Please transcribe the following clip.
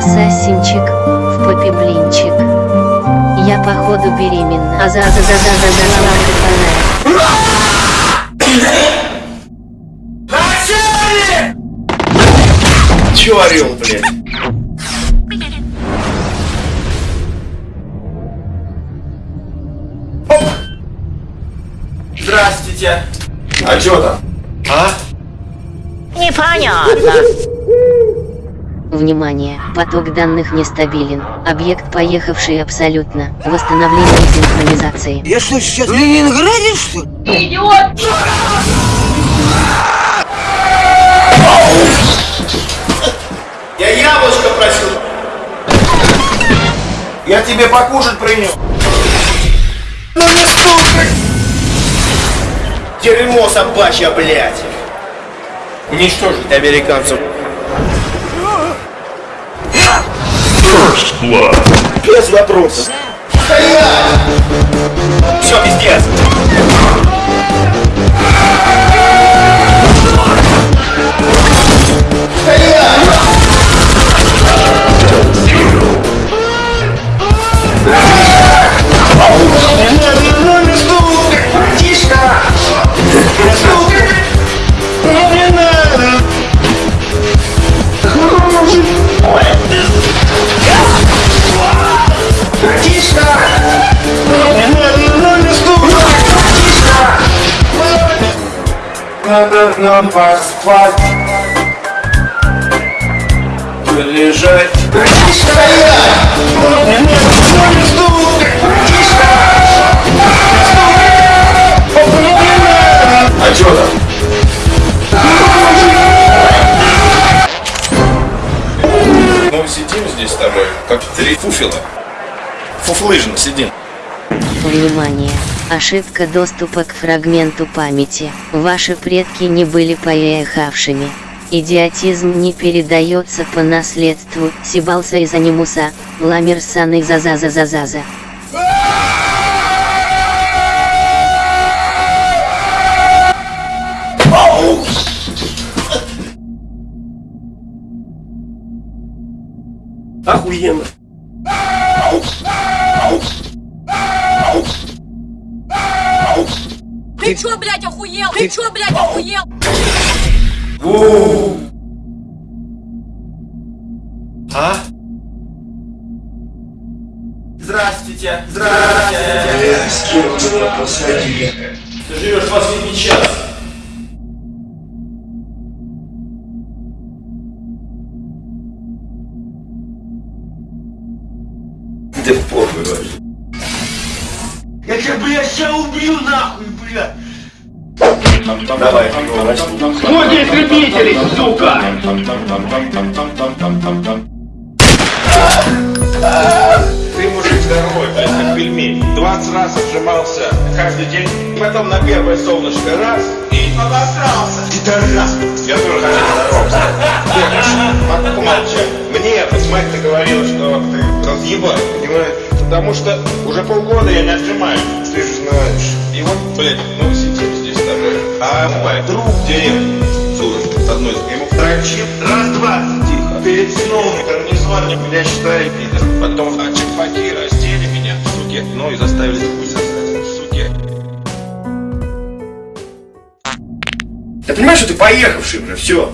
ассасинчик, в попе блинчик. Я походу беременна. А за за за за за за за Чё орёл, блядь? Оп! Здравствуйте! А чё там? А? Непонятно. Внимание, поток данных нестабилен. Объект поехавший абсолютно. Восстановление синхронизации. Я что, сейчас в Ленинграде, что ли? Я яблочко просил. Я тебе покушать принес. Ну не стукай! Дерьмо собачье, блядь! Уничтожить американцев. Без вопросов. Стоять! Все, пиздец! Надо нам поспать Лежать А чё там? Ну, сидим здесь с тобой, как три фуфела. Фуфлыжно сидим. Внимание! Ошибка доступа к фрагменту памяти. Ваши предки не были поехавшими. Идиотизм не передается по наследству. Сибалса из анимуса. Ламерсан из Азазазазаза. Охуенно Ты чё, блядь, охуел? Ты чё, блядь, охуел? А? Здравствуйте! Здравствуйте! Ты живешь последний час. Ты в похуй вообще. Тебя, блядь, сейчас убью нахуй, блядь! Давай, Кто здесь любителей, сука? Ты мужик здоровый, блядь, как пельмень. 20 раз отжимался каждый день. Потом на первое солнышко раз и обосрался. Пидорас. Я тоже хочу здороваться. Помолчи. Мне мать-то говорила, что ты разъебал, понимаешь? Потому что уже полгода я не отжимаюсь. Ты же знаешь. И вот, блядь, ну сидим здесь с тобой. А мой друг в деревне, Суров, с одной, ему втрачил раз-два, тихо. Перед сном гарнизон меня считали пидор. Потом а чекпаки раздели меня, суки, ну и заставили хуй сосать, суки. Ты понимаешь, что ты поехавший уже, все.